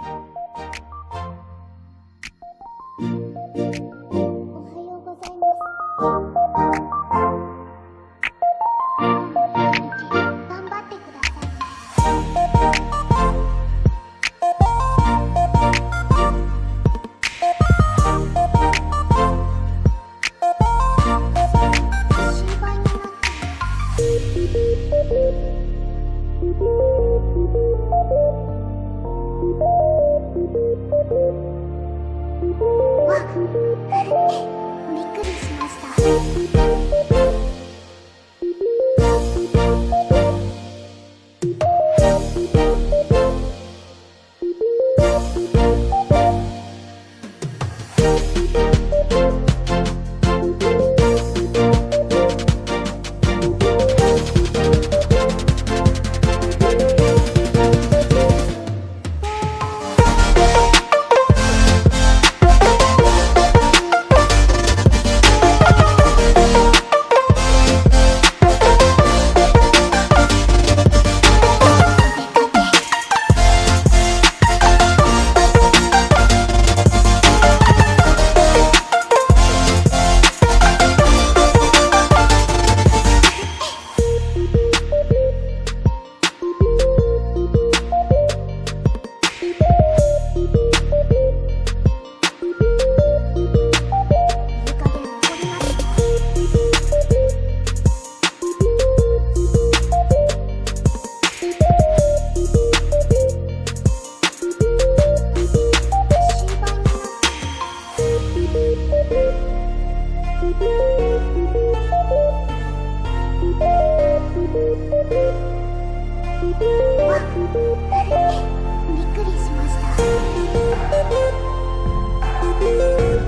you びっくりしました。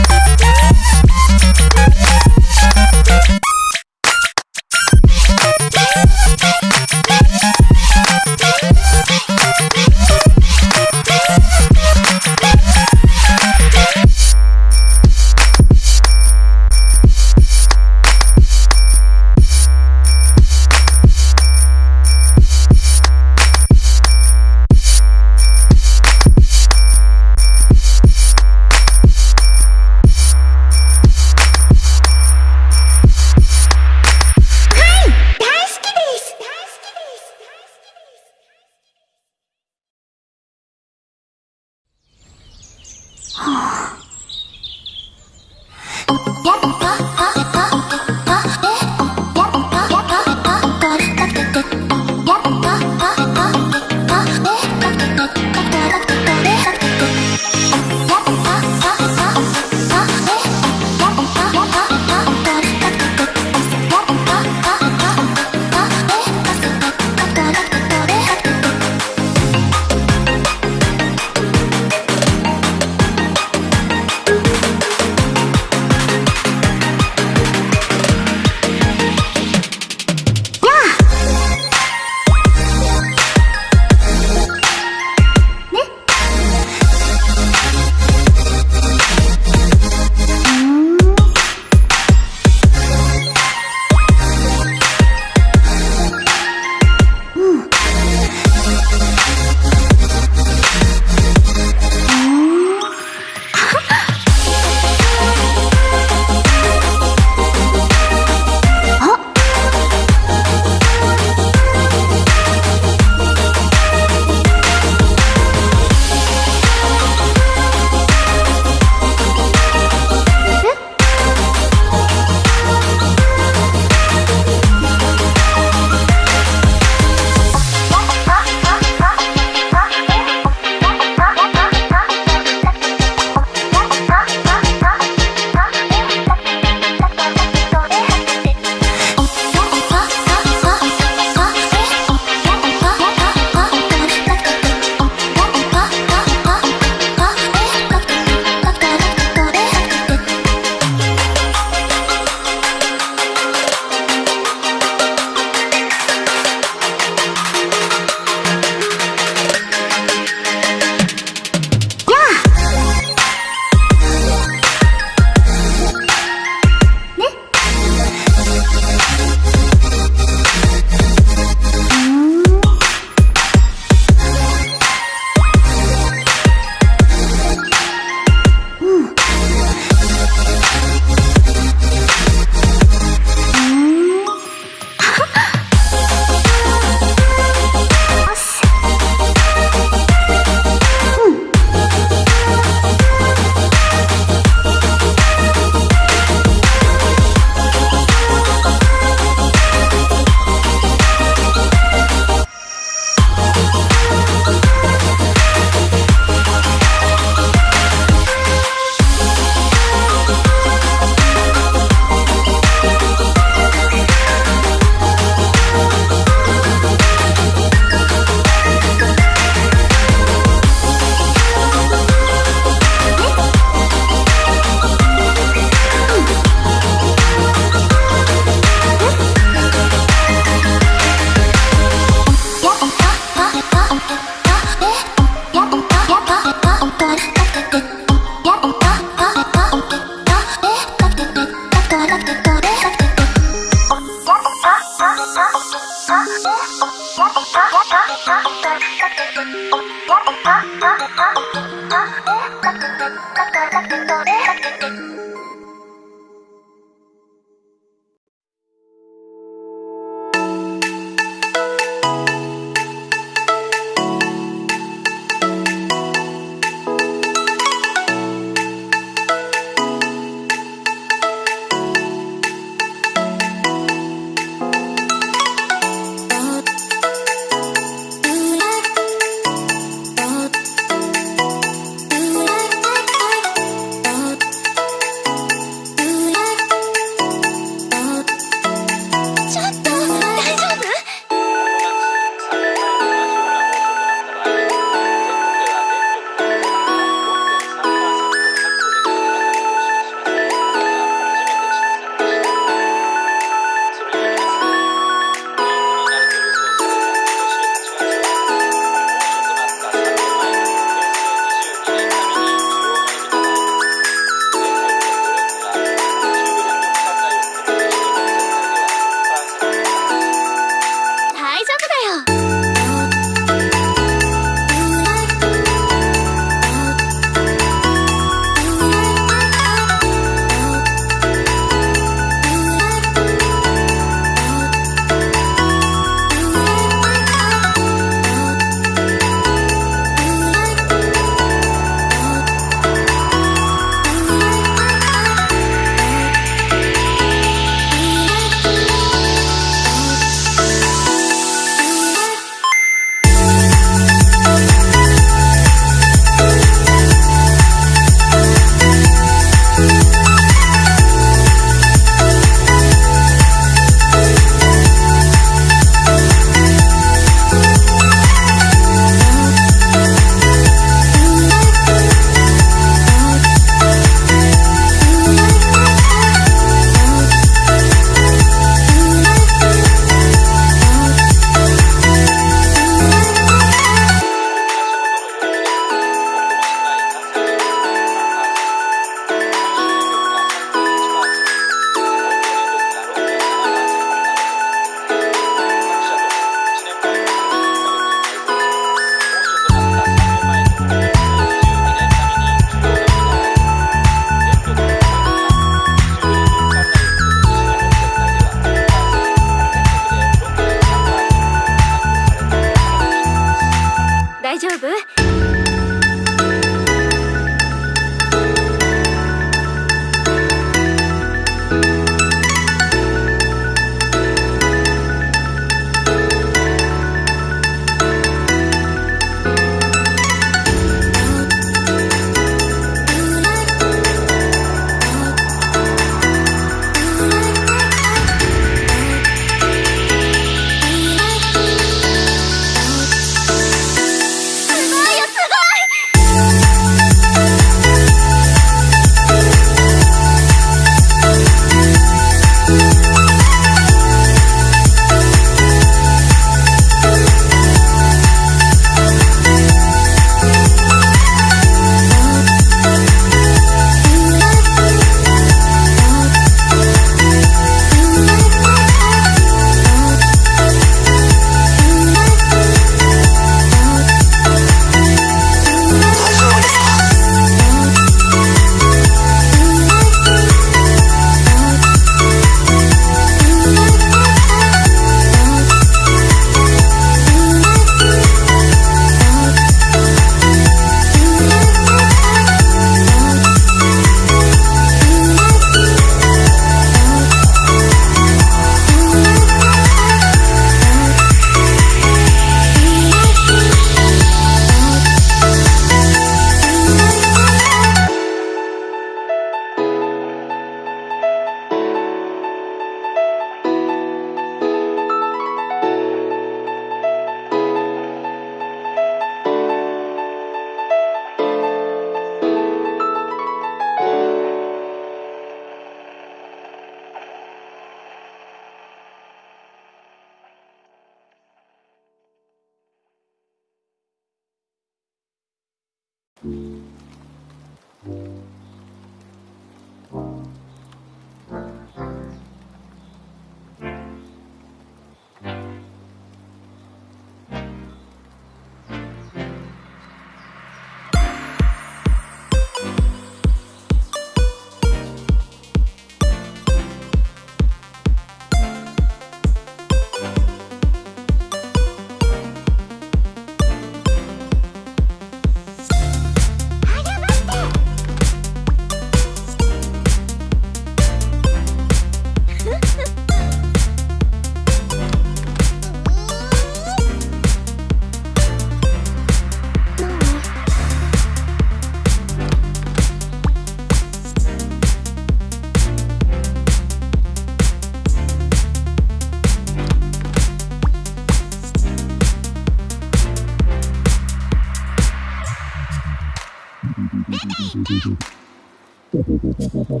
先輩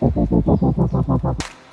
わかった先輩「